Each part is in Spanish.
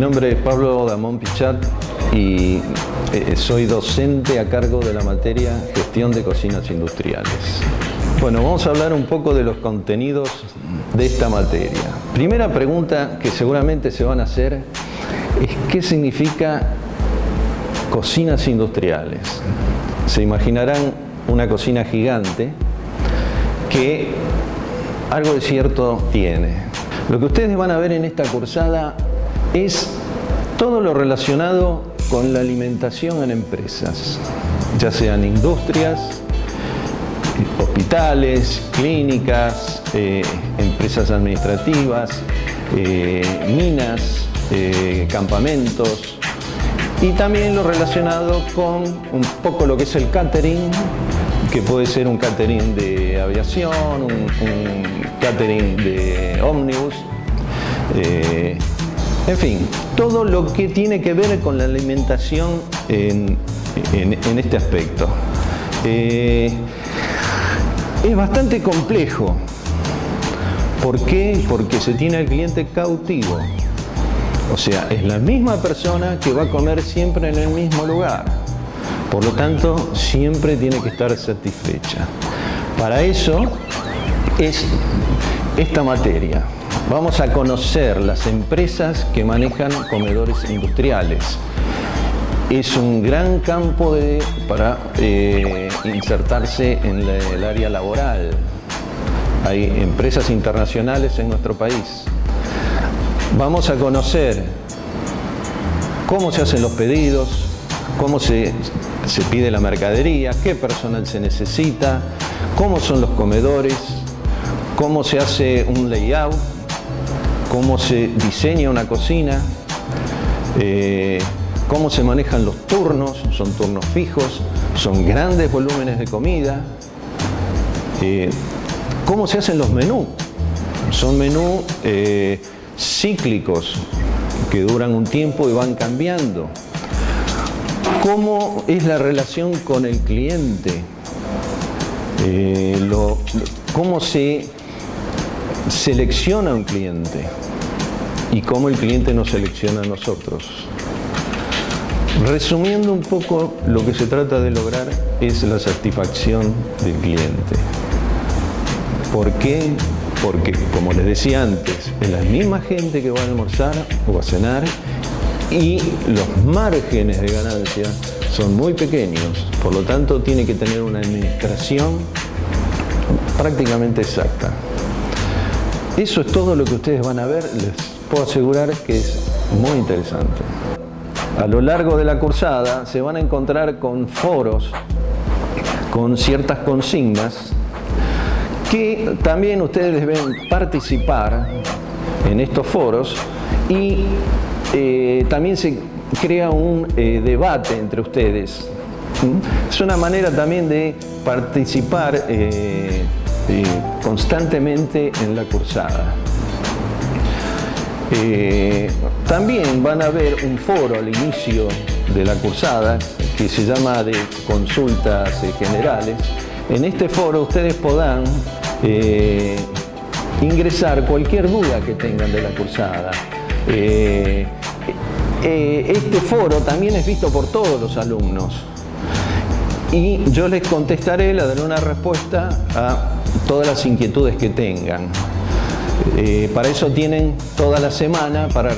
mi nombre es Pablo Damón Pichat y eh, soy docente a cargo de la materia Gestión de Cocinas Industriales. Bueno, vamos a hablar un poco de los contenidos de esta materia. Primera pregunta que seguramente se van a hacer es ¿qué significa cocinas industriales? Se imaginarán una cocina gigante que algo de cierto tiene. Lo que ustedes van a ver en esta cursada es todo lo relacionado con la alimentación en empresas, ya sean industrias, hospitales, clínicas, eh, empresas administrativas, eh, minas, eh, campamentos y también lo relacionado con un poco lo que es el catering, que puede ser un catering de aviación, un, catering de ómnibus, en fin, todo lo que tiene que ver con la alimentación en, este aspecto. Eh, es bastante complejo. ¿Por qué? Porque se tiene al cliente cautivo. O sea, es la misma persona que va a comer siempre en el mismo lugar. Por lo tanto, siempre tiene que estar satisfecha. Para eso es esta materia. Vamos a conocer las empresas que manejan comedores industriales. Es un gran campo para eh, insertarse en el área laboral. Hay empresas internacionales en nuestro país. Vamos a conocer cómo se hacen los pedidos, cómo se, se pide la mercadería, qué personal se necesita, cómo son los comedores, cómo se hace un layout, cómo se diseña una cocina, eh, cómo se manejan los turnos, son turnos fijos, son grandes volúmenes de comida, eh, cómo se hacen los menús, son menús eh, cíclicos que duran un tiempo y van cambiando, cómo es la relación con el cliente, cómo se selecciona un cliente y cómo el cliente nos selecciona a nosotros. Resumiendo un poco, lo que se trata de lograr es la satisfacción del cliente. ¿Por qué? Porque, como les decía antes, es la misma gente que va a almorzar o a cenar y los márgenes de ganancia son muy pequeños, por lo tanto tiene que tener una administración prácticamente exacta. Eso es todo lo que ustedes van a ver, les puedo asegurar que es muy interesante. A lo largo de la cursada se van a encontrar con foros, con ciertas consignas, que también ustedes deben participar en estos foros y eh, también se crea un eh, debate entre ustedes. ¿Mm? Es una manera también de participar eh, constantemente en la cursada. Eh, también van a ver un foro al inicio de la cursada que se llama de consultas eh, generales. En este foro ustedes podrán eh, ingresar cualquier duda que tengan de la cursada. este foro también es visto por todos los alumnos y yo les contestaré, les daré una respuesta a todas las inquietudes que tengan. Eh, para eso tienen toda la semana para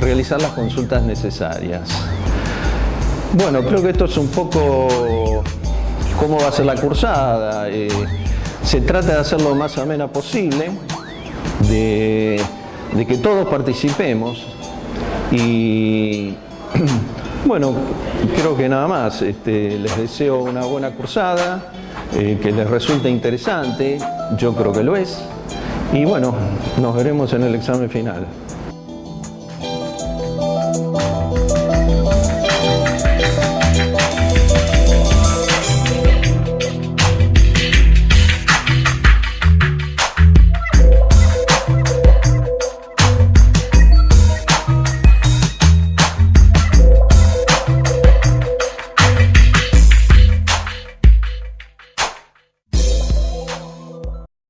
realizar las consultas necesarias. Bueno, creo que esto es un poco cómo va a ser la cursada. Eh, se trata de hacerlo lo más amena posible, de, que todos participemos y bueno, creo que nada más. Este, les deseo una buena cursada. Eh, que les resulte interesante, yo creo que lo es, y bueno, nos veremos en el examen final.